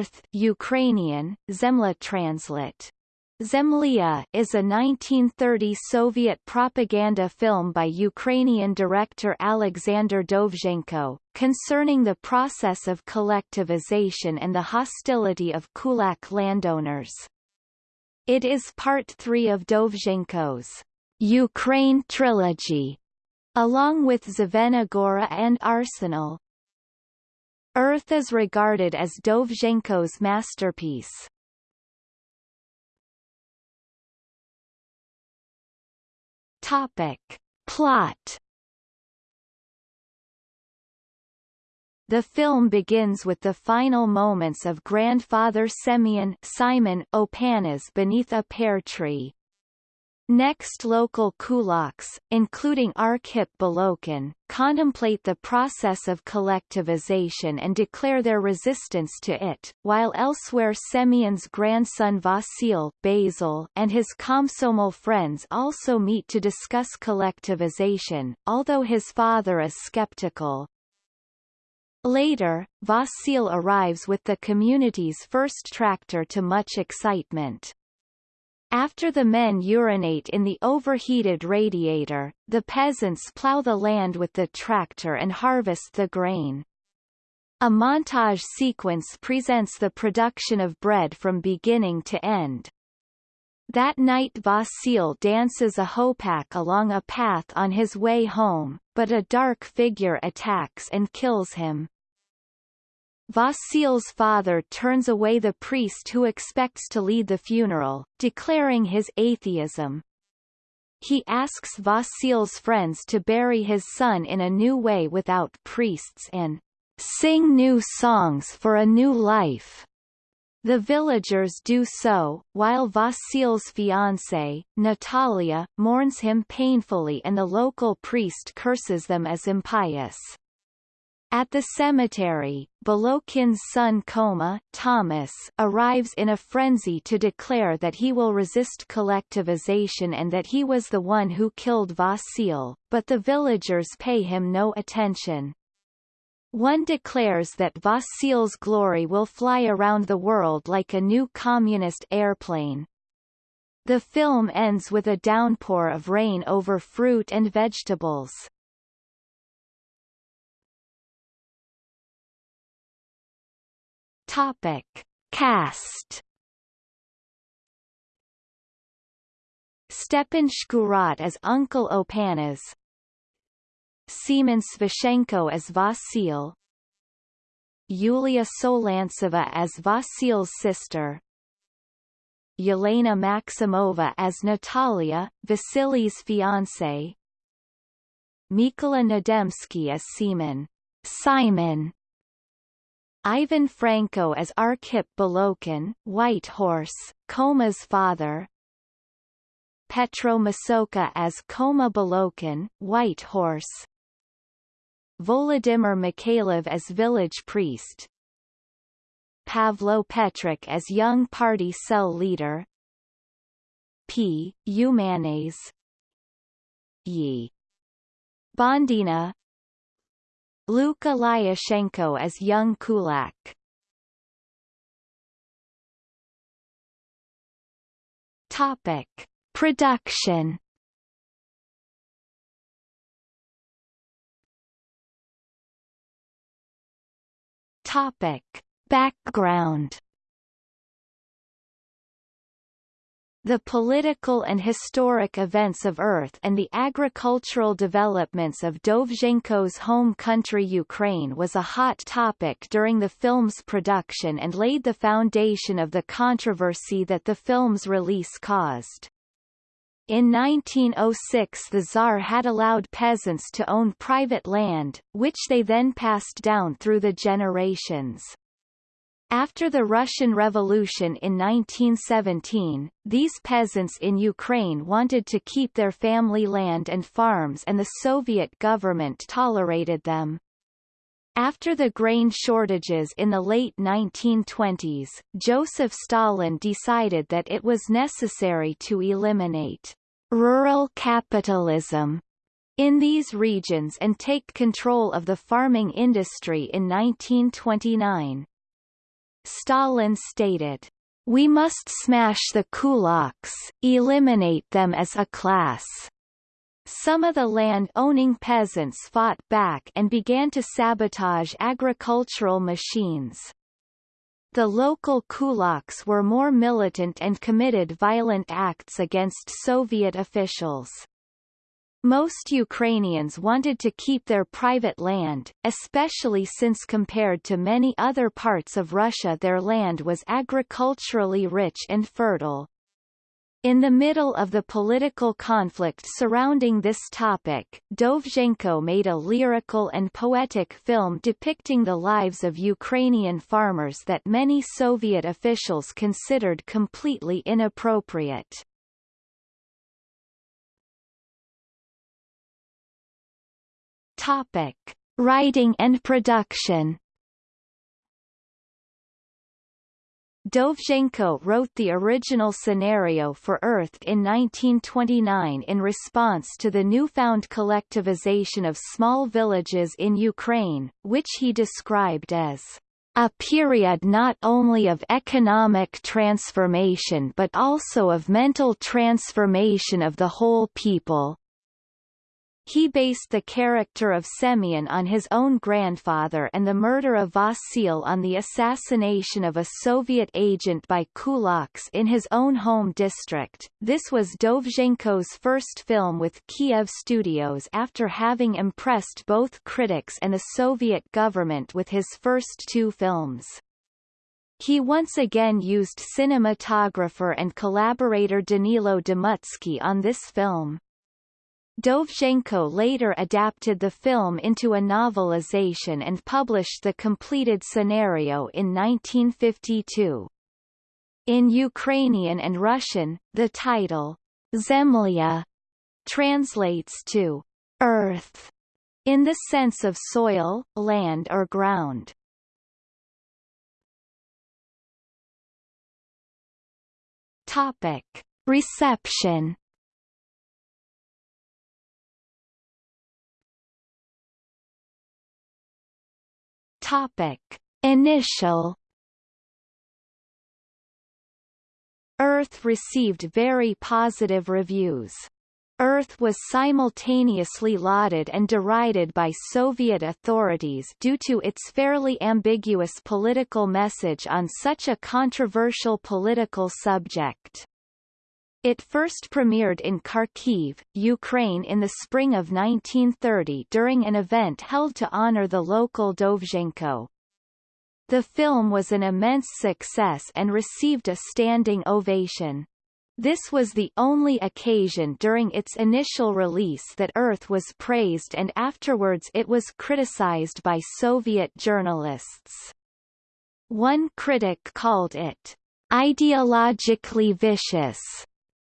Earth Ukrainian, Zemla translate. Zemlya is a 1930 Soviet propaganda film by Ukrainian director Alexander Dovzhenko, concerning the process of collectivization and the hostility of kulak landowners. It is part three of Dovzhenko's Ukraine trilogy, along with Zvenigora and Arsenal. Earth is regarded as Dovzhenko's masterpiece. Topic. Plot The film begins with the final moments of grandfather Semyon Simon Opanas beneath a pear tree. Next local kulaks, including Arkhip Bilokin, contemplate the process of collectivization and declare their resistance to it, while elsewhere Semyon's grandson Vasil Basil and his Komsomol friends also meet to discuss collectivization, although his father is skeptical. Later, Vasil arrives with the community's first tractor to much excitement. After the men urinate in the overheated radiator, the peasants plow the land with the tractor and harvest the grain. A montage sequence presents the production of bread from beginning to end. That night Vasil dances a hopak along a path on his way home, but a dark figure attacks and kills him. Vasil's father turns away the priest who expects to lead the funeral, declaring his atheism. He asks Vasil's friends to bury his son in a new way without priests and sing new songs for a new life. The villagers do so, while Vasil's fiancée, Natalia, mourns him painfully and the local priest curses them as impious. At the cemetery, Bilokin's son Khoma Thomas arrives in a frenzy to declare that he will resist collectivization and that he was the one who killed Vasil, but the villagers pay him no attention. One declares that Vasil's glory will fly around the world like a new communist airplane. The film ends with a downpour of rain over fruit and vegetables. Topic. Cast. Stepan Shkurat as Uncle Opanas Semen Svashenko as Vasil Yulia Solntseva as Vasil's sister. Yelena Maximova as Natalia, Vasily's fiancée. Mykola Nademsky as Semyon Simon Ivan Franko as Arkhip Bilokin, White Horse, Khoma's father. Petro Masokha as Koma Bilokin, White Horse. Volodymyr Mikhailov as village priest. Pavlo Petrik as young party cell leader. P. Umanets. Yi. Bondina Luka Lyashenko as young Kulak. Topic: Production. Topic: Background. The political and historic events of Earth and the agricultural developments of Dovzhenko's home country Ukraine was a hot topic during the film's production and laid the foundation of the controversy that the film's release caused. In 1906 the Tsar had allowed peasants to own private land, which they then passed down through the generations. After the Russian Revolution in 1917, these peasants in Ukraine wanted to keep their family land and farms and the Soviet government tolerated them. After the grain shortages in the late 1920s, Joseph Stalin decided that it was necessary to eliminate rural capitalism in these regions and take control of the farming industry in 1929. Stalin stated, We must smash the kulaks, eliminate them as a class. Some of the land-owning peasants fought back and began to sabotage agricultural machines. The local kulaks were more militant and committed violent acts against Soviet officials. Most Ukrainians wanted to keep their private land, especially since compared to many other parts of Russia their land was agriculturally rich and fertile. In the middle of the political conflict surrounding this topic, Dovzhenko made a lyrical and poetic film depicting the lives of Ukrainian farmers that many Soviet officials considered completely inappropriate. Topic: Writing and production. Dovzhenko wrote the original scenario for Earth in 1929 in response to the newfound collectivization of small villages in Ukraine, which he described as a period not only of economic transformation but also of mental transformation of the whole people. He based the character of Semyon on his own grandfather and the murder of Vasil on the assassination of a Soviet agent by kulaks in his own home district. This was Dovzhenko's first film with Kiev Studios after having impressed both critics and the Soviet government with his first two films. He once again used cinematographer and collaborator Danilo Demutsky on this film. Dovzhenko later adapted the film into a novelization and published the completed scenario in 1952. In Ukrainian and Russian, the title, Zemlya, translates to earth, in the sense of soil, land or ground. Topic. Reception Topic. Initial Earth received very positive reviews. Earth was simultaneously lauded and derided by Soviet authorities due to its fairly ambiguous political message on such a controversial political subject. It first premiered in Kharkiv, Ukraine in the spring of 1930 during an event held to honor the local Dovzhenko. The film was an immense success and received a standing ovation. This was the only occasion during its initial release that Earth was praised and afterwards it was criticized by Soviet journalists. One critic called it ideologically vicious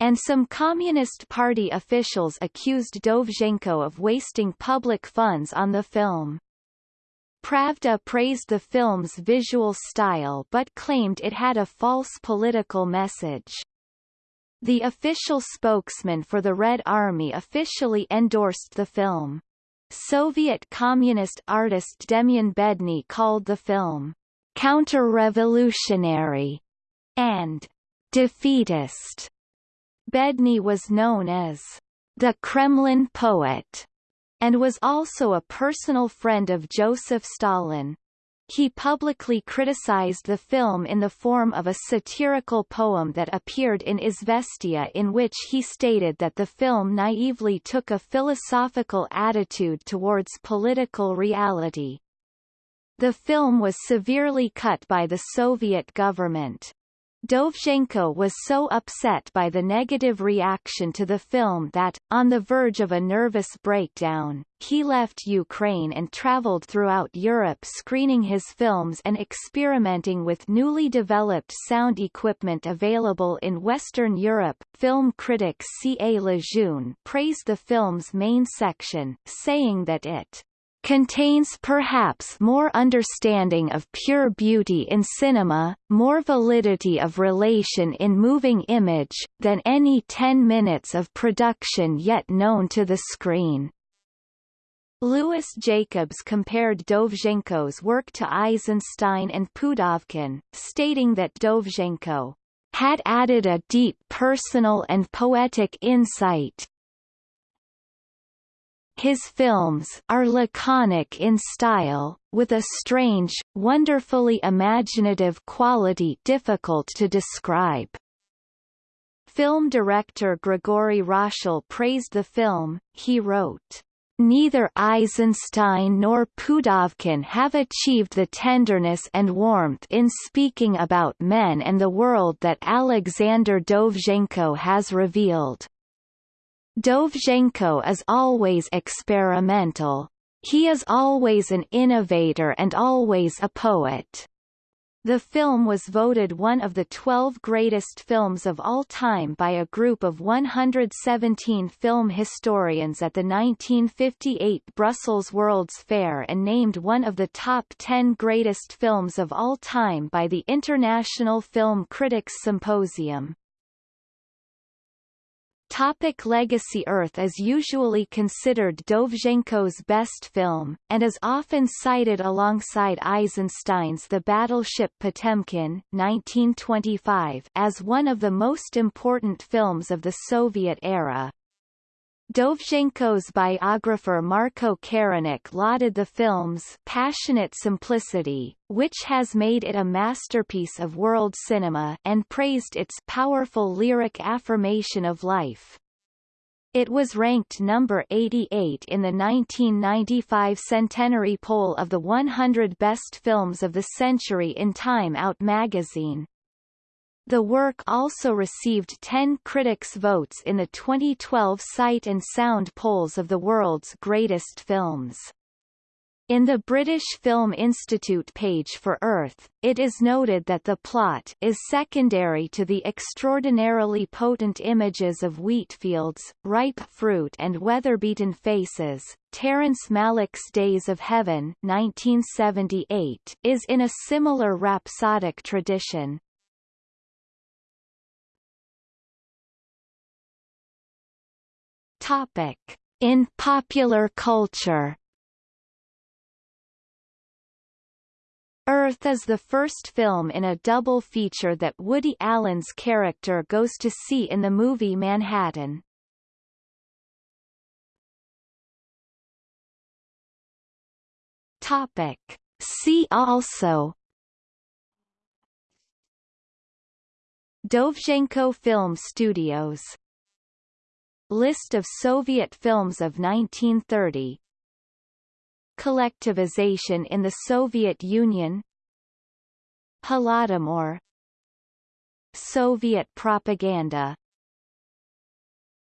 and some Communist Party officials accused Dovzhenko of wasting public funds on the film. Pravda praised the film's visual style but claimed it had a false political message. The official spokesman for the Red Army officially endorsed the film. Soviet communist artist Demyan Bedny called the film counter-revolutionary and defeatist. Bedny was known as the Kremlin poet and was also a personal friend of Joseph Stalin. He publicly criticized the film in the form of a satirical poem that appeared in Izvestia in which he stated that the film naively took a philosophical attitude towards political reality. The film was severely cut by the Soviet government. Dovzhenko was so upset by the negative reaction to the film that, on the verge of a nervous breakdown, he left Ukraine and traveled throughout Europe screening his films and experimenting with newly developed sound equipment available in Western Europe. Film critic C. A. Lejeune praised the film's main section, saying that it contains perhaps more understanding of pure beauty in cinema, more validity of relation in moving image, than any ten minutes of production yet known to the screen. Lewis Jacobs compared Dovzhenko's work to Eisenstein and Pudovkin, stating that Dovzhenko had added a deep personal and poetic insight. His films are laconic in style, with a strange, wonderfully imaginative quality difficult to describe. Film director Grigory Roshal praised the film, he wrote, Neither Eisenstein nor Pudovkin have achieved the tenderness and warmth in speaking about men and the world that Alexander Dovzhenko has revealed. Dovzhenko is always experimental. He is always an innovator and always a poet. The film was voted one of the 12 greatest films of all time by a group of 117 film historians at the 1958 Brussels World's Fair and named one of the top 10 greatest films of all time by the International Film Critics Symposium. Topic Legacy Earth is usually considered Dovzhenko's best film, and is often cited alongside Eisenstein's The Battleship Potemkin 1925 as one of the most important films of the Soviet era. Dovzhenko's biographer Marko Carynnyk lauded the film's passionate simplicity, which has made it a masterpiece of world cinema, and praised its powerful lyric affirmation of life. It was ranked number 88 in the 1995 centenary poll of the 100 best films of the century in Time Out magazine. The work also received 10 critics' votes in the 2012 Sight and Sound polls of the world's greatest films. In the British Film Institute page for Earth, it is noted that the plot is secondary to the extraordinarily potent images of wheat fields, ripe fruit and weather-beaten faces. Terrence Malick's Days of Heaven 1978 is in a similar rhapsodic tradition, Topic. In popular culture Earth is the first film in a double feature that Woody Allen's character goes to see in the movie Manhattan. Topic. See also Dovzhenko Film Studios List of Soviet films of 1930 Collectivization in the Soviet Union. Holodomor Soviet propaganda